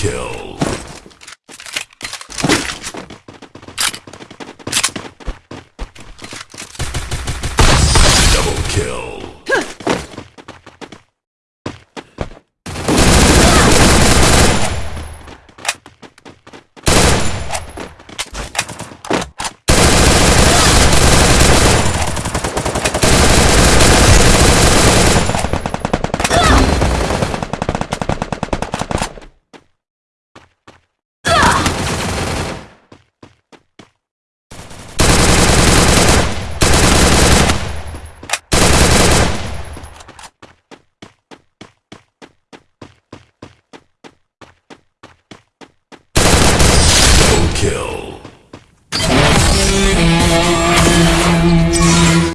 kill. Kill.